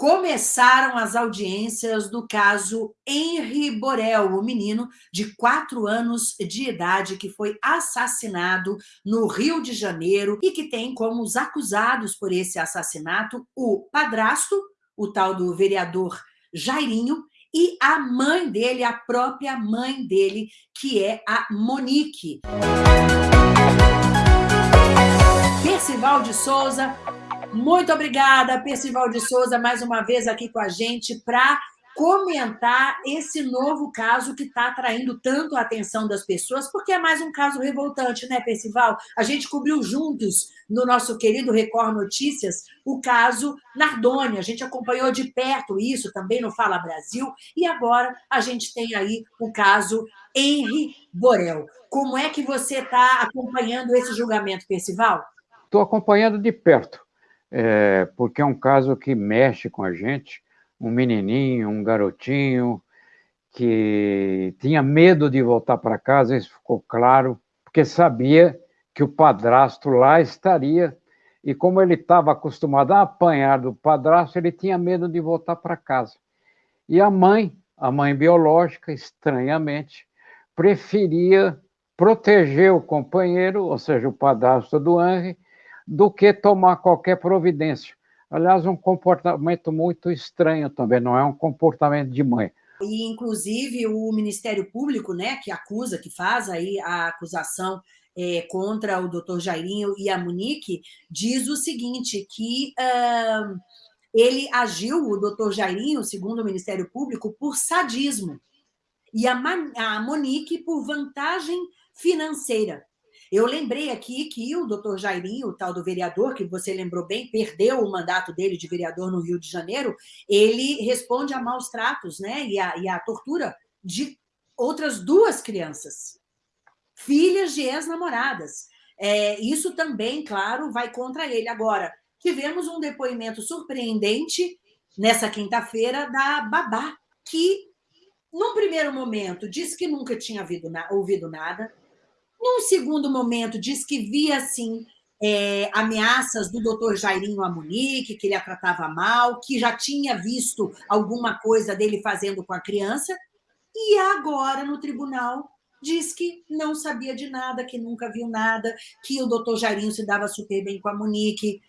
começaram as audiências do caso Henri Borel, o menino de quatro anos de idade que foi assassinado no Rio de Janeiro e que tem como os acusados por esse assassinato o padrasto, o tal do vereador Jairinho, e a mãe dele, a própria mãe dele, que é a Monique. Percival de Souza muito obrigada, Percival de Souza, mais uma vez aqui com a gente para comentar esse novo caso que está atraindo tanto a atenção das pessoas, porque é mais um caso revoltante, né, Percival? A gente cobriu juntos, no nosso querido Record Notícias, o caso Nardoni. A gente acompanhou de perto isso também no Fala Brasil, e agora a gente tem aí o caso Henri Borel. Como é que você está acompanhando esse julgamento, Percival? Estou acompanhando de perto é, porque é um caso que mexe com a gente, um menininho, um garotinho, que tinha medo de voltar para casa, isso ficou claro, porque sabia que o padrasto lá estaria, e como ele estava acostumado a apanhar do padrasto, ele tinha medo de voltar para casa. E a mãe, a mãe biológica, estranhamente, preferia proteger o companheiro, ou seja, o padrasto do Henry, do que tomar qualquer providência. Aliás, um comportamento muito estranho também, não é um comportamento de mãe. E, inclusive, o Ministério Público, né, que acusa, que faz aí a acusação é, contra o doutor Jairinho e a Monique, diz o seguinte, que uh, ele agiu, o doutor Jairinho, segundo o Ministério Público, por sadismo, e a, a Monique por vantagem financeira. Eu lembrei aqui que o doutor Jairinho, o tal do vereador, que você lembrou bem, perdeu o mandato dele de vereador no Rio de Janeiro, ele responde a maus tratos né? e, a, e a tortura de outras duas crianças, filhas de ex-namoradas. É, isso também, claro, vai contra ele. Agora, tivemos um depoimento surpreendente nessa quinta-feira da Babá, que, num primeiro momento, disse que nunca tinha ouvido nada, num segundo momento, diz que via, assim, é, ameaças do doutor Jairinho a Monique, que ele a tratava mal, que já tinha visto alguma coisa dele fazendo com a criança, e agora, no tribunal, diz que não sabia de nada, que nunca viu nada, que o doutor Jairinho se dava super bem com a Monique.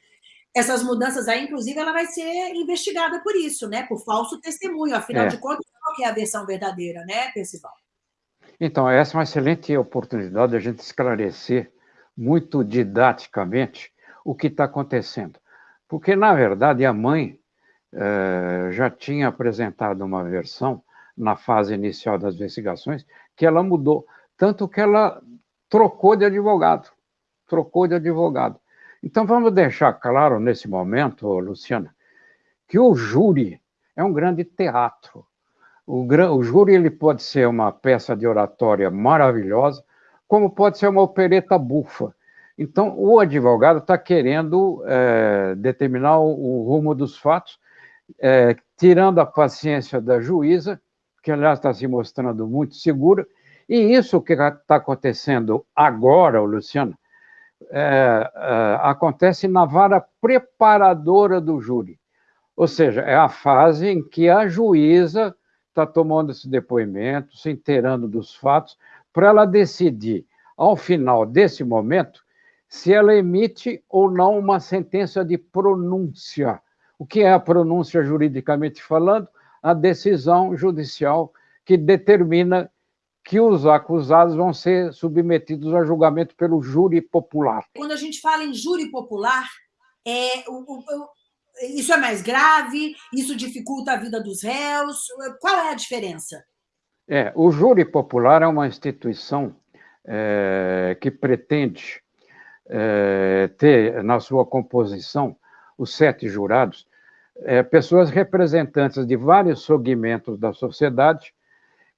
Essas mudanças aí, inclusive, ela vai ser investigada por isso, né? Por falso testemunho. Afinal é. de contas, qual é a versão verdadeira, né, Percival? Então, essa é uma excelente oportunidade de a gente esclarecer muito didaticamente o que está acontecendo. Porque, na verdade, a mãe eh, já tinha apresentado uma versão na fase inicial das investigações que ela mudou, tanto que ela trocou de advogado, trocou de advogado. Então, vamos deixar claro nesse momento, Luciana, que o júri é um grande teatro. O, o júri ele pode ser uma peça de oratória maravilhosa, como pode ser uma opereta bufa. Então, o advogado está querendo é, determinar o, o, rumo dos fatos, é, tirando a paciência da juíza, que, aliás, está se mostrando muito segura, e isso que está acontecendo agora, Luciano, é, é, acontece na vara preparadora do júri. Ou seja, é a fase em que a juíza está tomando esse depoimento, se inteirando dos fatos, para ela decidir, ao final desse momento, se ela emite ou não uma sentença de pronúncia. O que é a pronúncia juridicamente falando? A decisão judicial que determina que os acusados vão ser submetidos a julgamento pelo júri popular. Quando a gente fala em júri popular, é, o, o, isso é mais grave? Isso dificulta a vida dos réus? Qual é a diferença? É, o júri popular é uma instituição é, que pretende é, ter na sua composição os sete jurados é, pessoas representantes de vários segmentos da sociedade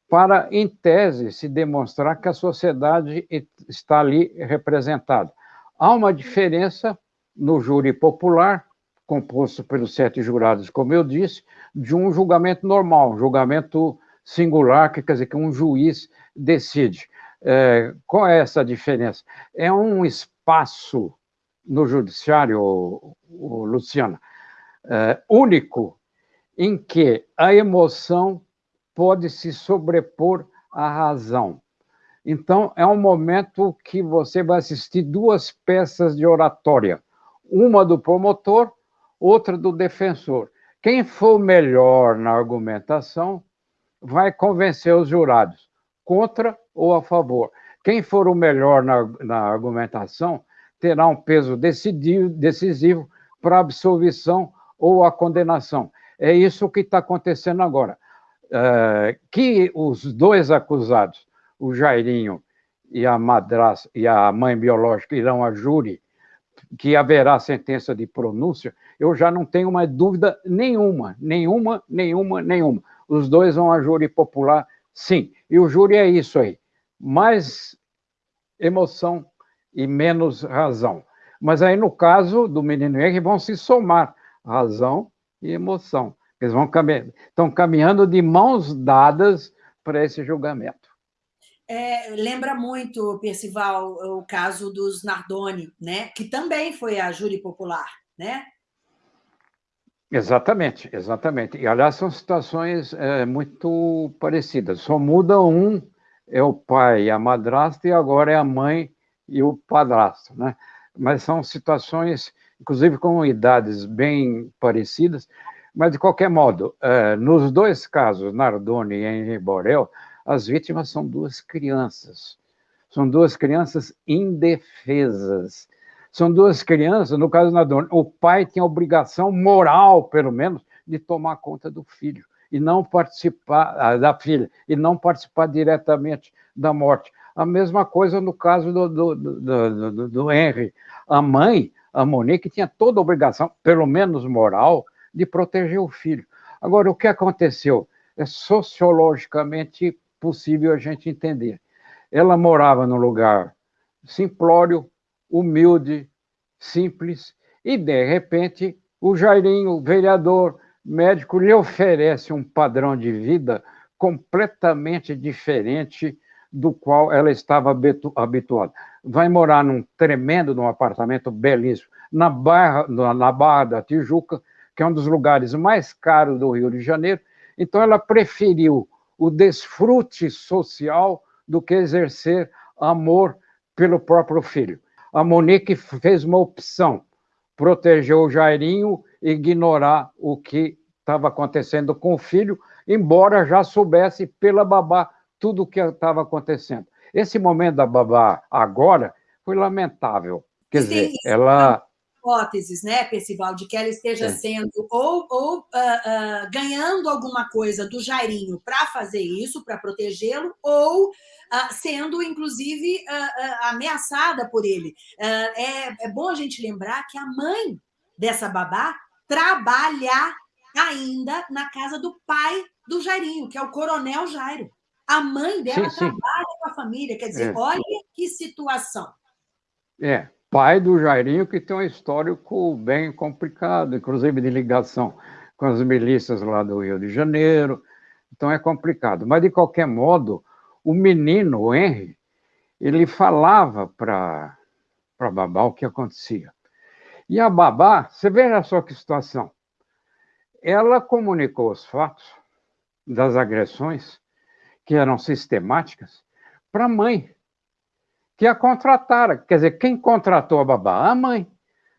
para, em tese, se demonstrar que a sociedade está ali representada. Há uma diferença no júri popular composto pelos sete jurados, como eu disse, de um julgamento normal, um julgamento singular, que quer dizer que um juiz decide. É, qual é essa diferença? É um espaço no judiciário, o, o Luciana, é, único, em que a emoção pode se sobrepor à razão. Então, é um momento que você vai assistir duas peças de oratória, uma do promotor, outra do defensor. Quem for melhor na argumentação vai convencer os jurados, contra ou a favor. Quem for o melhor na, na argumentação terá um peso decisivo, decisivo para a absolvição ou a condenação. É isso que está acontecendo agora. É, que os dois acusados, o Jairinho e a madrasta e a mãe biológica irão a júri, que haverá sentença de pronúncia, eu já não tenho mais dúvida nenhuma, nenhuma, nenhuma, nenhuma. Os dois vão a júri popular, sim. E o júri é isso aí. Mais emoção e menos razão. Mas aí, no caso do menino Henry, vão se somar razão e emoção. Eles vão caminhar, estão caminhando de mãos dadas para esse julgamento. É, lembra muito, Percival, o caso dos Nardoni, né? que também foi a júri popular, né? Exatamente, exatamente. E, aliás, são situações é, muito parecidas. Só muda um, é o pai e a madrasta, e agora é a mãe e o padrasto, né? Mas são situações, inclusive com idades bem parecidas, mas de qualquer modo, é, nos dois casos, Nardoni e Henri Borel, as vítimas são duas crianças. São duas crianças indefesas. São duas crianças, no caso do Nardoni, o pai tem a obrigação moral, pelo menos, de tomar conta do filho e não participar ah, da filha e não participar diretamente da morte. A mesma coisa no caso do, do, do, do, do Henry. A mãe, a Monique, tinha toda a obrigação, pelo menos moral, de proteger o filho. Agora, o que aconteceu? É sociologicamente possível a gente entender. Ela morava num lugar simplório, humilde, simples, e, de repente, o Jairinho, vereador, médico, lhe oferece um padrão de vida completamente diferente do qual ela estava habituada. Vai morar num tremendo, num apartamento belíssimo, na Barra, na Barra da Tijuca, que é um dos lugares mais caros do Rio de Janeiro. Então, ela preferiu o desfrute social do que exercer amor pelo próprio filho. A Monique fez uma opção, proteger o Jairinho e ignorar o que estava acontecendo com o filho, embora já soubesse pela babá tudo o que estava acontecendo. Esse momento da babá agora foi lamentável. Quer dizer, ela hipóteses, né, Percival, de que ela esteja Sim. sendo ou, ou uh, uh, ganhando alguma coisa do Jairinho para fazer isso, para protegê-lo, ou uh, sendo, inclusive, ameaçada por ele. É, é bom a gente lembrar que a mãe dessa babá trabalha ainda na casa do pai do Jairinho, que é o Coronel Jairo. A mãe dela sim, trabalha sim. com a família, quer dizer, é. olha que situação. É, pai do Jairinho, que tem um histórico bem complicado, inclusive de ligação com as milícias lá do Rio de Janeiro. Então é complicado. Mas, de qualquer modo, o menino, o Henry, ele falava para a babá o que acontecia. E a babá, você veja só que situação. Ela comunicou os fatos das agressões que eram sistemáticas, para a mãe, que a contratara. Quer dizer, quem contratou a babá? A mãe.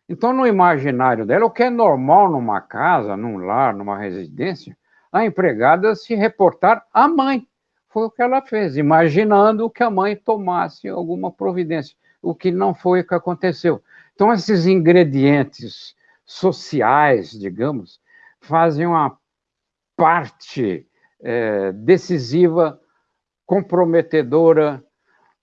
Então, no imaginário dela, o que é normal numa casa, num lar, numa residência, a empregada se reportar à mãe. Foi o que ela fez, imaginando que a mãe tomasse alguma providência, o que não foi o que aconteceu. Então, esses ingredientes sociais, digamos, fazem uma parte é, decisiva, comprometedora,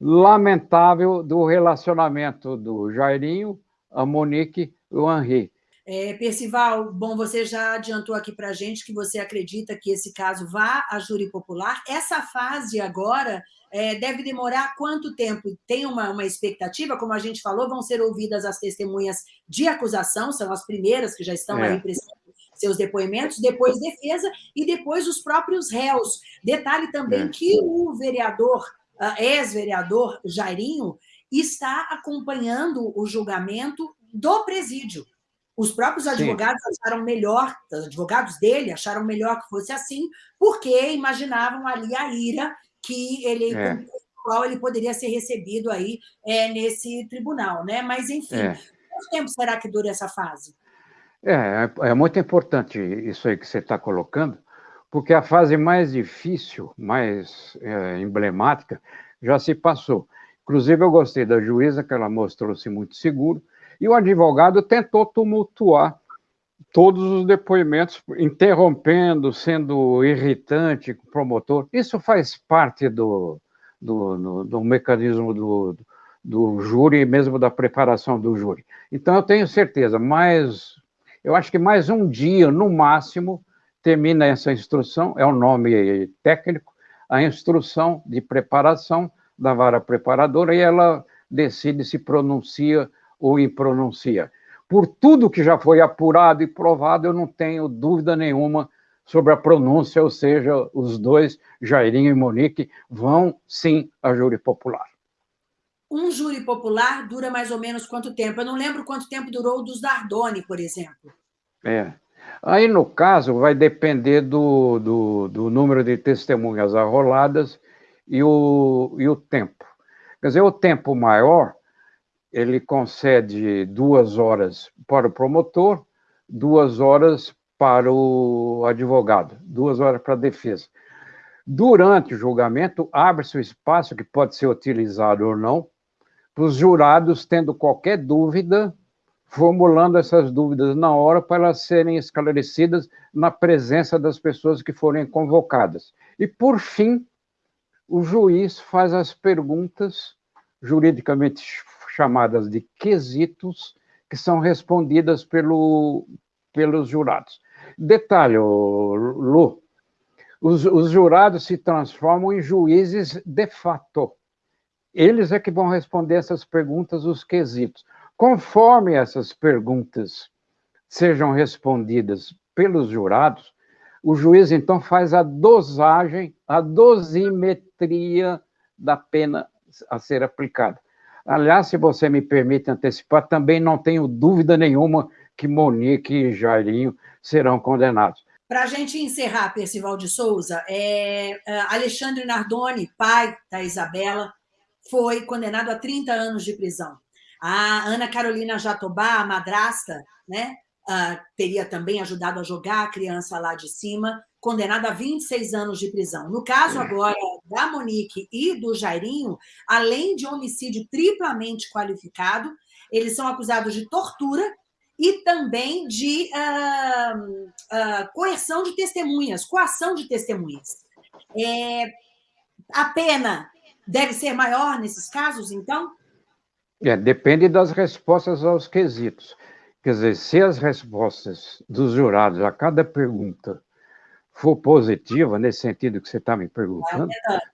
lamentável do relacionamento do Jairinho, a Monique e o Henri. É, Percival, bom, você já adiantou aqui para a gente que você acredita que esse caso vá à júri popular. Essa fase agora é, deve demorar quanto tempo? Tem uma, uma expectativa? Como a gente falou, vão ser ouvidas as testemunhas de acusação, são as primeiras que já estão é. aí prestando seus depoimentos, depois defesa e depois os próprios réus. Detalhe também é. que o vereador, ex-vereador Jairinho, está acompanhando o julgamento do presídio. Os próprios advogados Sim. acharam melhor, os advogados dele acharam melhor que fosse assim, porque imaginavam ali a ira que ele, é. qual ele poderia ser recebido aí é, nesse tribunal, né? Mas, enfim, é. quanto tempo será que dura essa fase? É, é muito importante isso aí que você está colocando, porque a fase mais difícil, mais é, emblemática, já se passou. Inclusive, eu gostei da juíza, que ela mostrou-se muito seguro, e o advogado tentou tumultuar todos os depoimentos, interrompendo, sendo irritante com o promotor. Isso faz parte do, do, do, do mecanismo do, do júri mesmo da preparação do júri. Então, eu tenho certeza, mais, eu acho que mais um dia, no máximo, termina essa instrução, é o um nome técnico, a instrução de preparação da vara preparadora, e ela decide se pronuncia ou impronuncia. Por tudo que já foi apurado e provado, eu não tenho dúvida nenhuma sobre a pronúncia, ou seja, os dois, Jairinho e Monique, vão sim a júri popular. Um júri popular dura mais ou menos quanto tempo? Eu não lembro quanto tempo durou o dos Dardoni, por exemplo. É. Aí, no caso, vai depender do, do, do número de testemunhas arroladas e o, e o tempo. Quer dizer, o tempo maior, ele concede duas horas para o promotor, duas horas para o advogado, duas horas para a defesa. Durante o julgamento, abre-se o espaço, que pode ser utilizado ou não, para os jurados, tendo qualquer dúvida, formulando essas dúvidas na hora para elas serem esclarecidas na presença das pessoas que forem convocadas. E, por fim, o juiz faz as perguntas juridicamente chamadas de quesitos, que são respondidas pelo, pelos jurados. Detalhe, Lu, os, os jurados se transformam em juízes de fato. Eles é que vão responder essas perguntas, os quesitos. Conforme essas perguntas sejam respondidas pelos jurados, o juiz então faz a dosagem, a dosimetria da pena a ser aplicada. Aliás, se você me permite antecipar, também não tenho dúvida nenhuma que Monique e Jairinho serão condenados. Para a gente encerrar, Percival de Souza, é, é, Alexandre Nardoni, pai da Isabela, foi condenado a 30 anos de prisão. A Ana Carolina Jatobá, a madrasta, né, uh, teria também ajudado a jogar a criança lá de cima, condenada a 26 anos de prisão. No caso agora da Monique e do Jairinho, além de homicídio triplamente qualificado, eles são acusados de tortura e também de uh, uh, coerção de testemunhas, coação de testemunhas. É, a pena deve ser maior nesses casos, então? É, depende das respostas aos quesitos. Quer dizer, se as respostas dos jurados a cada pergunta for positiva, nesse sentido que você está me perguntando,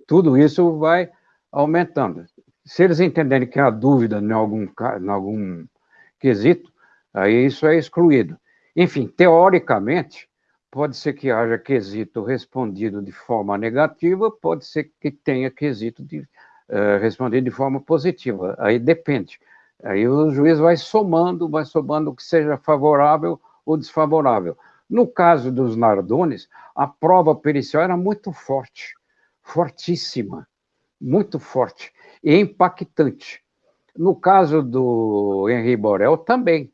tudo isso vai aumentando. Se eles entenderem que há dúvida em algum, em algum quesito, aí isso é excluído. Enfim, teoricamente, pode ser que haja quesito respondido de forma negativa, pode ser que tenha quesito de, uh, respondido de forma positiva, aí depende. Aí o juiz vai somando, vai somando o que seja favorável ou desfavorável. No caso dos Nardones, a prova pericial era muito forte, fortíssima, muito forte e impactante. No caso do Henri Borel, também.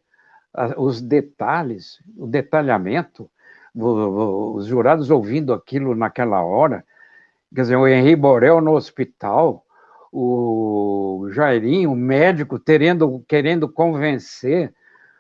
Os detalhes, o detalhamento, os jurados ouvindo aquilo naquela hora, quer dizer, o Henri Borel no hospital, o Jairinho, o médico, terendo, querendo convencer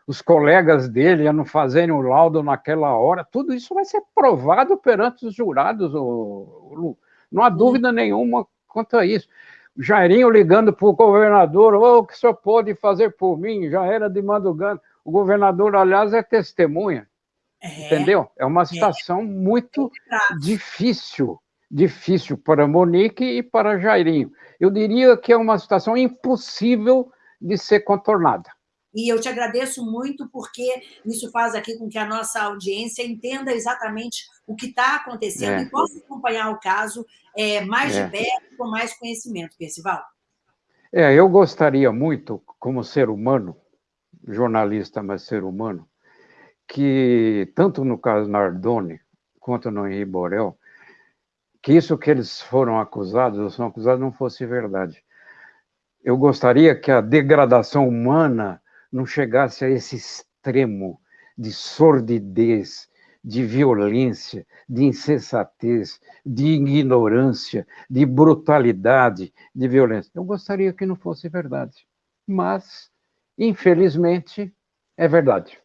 os colegas dele a não fazerem o laudo naquela hora, tudo isso vai ser provado perante os jurados, Lu. Não há dúvida nenhuma quanto a isso. Jairinho ligando para o governador, oh, o que o senhor pode fazer por mim? Já era de madrugada. O governador, aliás, é testemunha. É, entendeu? É uma situação é, muito é difícil, difícil para Monique e para Jairinho. Eu diria que é uma situação impossível de ser contornada. E eu te agradeço muito porque isso faz aqui com que a nossa audiência entenda exatamente o que está acontecendo é. e possa acompanhar o caso é, mais é. de perto, com mais conhecimento, Percival. É, eu gostaria muito, como ser humano, jornalista, mas ser humano, que, tanto no caso Nardoni quanto no Henri Borel, que isso que eles foram acusados, ou são acusados, não fosse verdade. Eu gostaria que a degradação humana não chegasse a esse extremo de sordidez, de violência, de insensatez, de ignorância, de brutalidade, de violência. Eu gostaria que não fosse verdade. Mas, infelizmente, é verdade.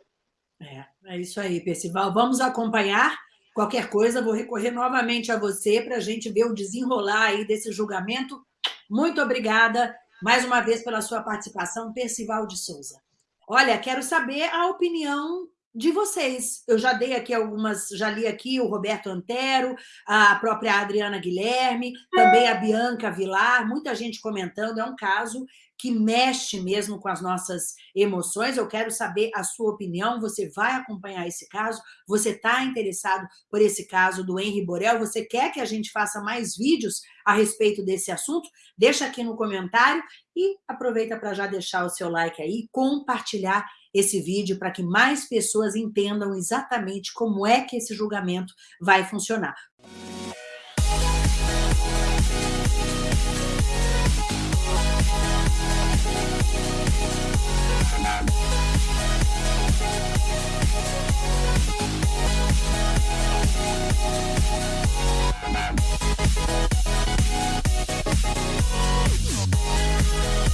É, é isso aí, Percival. Vamos acompanhar. Qualquer coisa, vou recorrer novamente a você para a gente ver o desenrolar aí desse julgamento. Muito obrigada mais uma vez pela sua participação, Percival de Souza. Olha, quero saber a opinião de vocês. Eu já dei aqui algumas, já li aqui o Roberto Antero, a própria Adriana Guilherme, também a Bianca Vilar, muita gente comentando, é um caso que mexe mesmo com as nossas emoções. Eu quero saber a sua opinião. Você vai acompanhar esse caso? Você está interessado por esse caso do Henri Borel? Você quer que a gente faça mais vídeos a respeito desse assunto? Deixa aqui no comentário e aproveita para já deixar o seu like aí, compartilhar esse vídeo para que mais pessoas entendam exatamente como é que esse julgamento vai funcionar.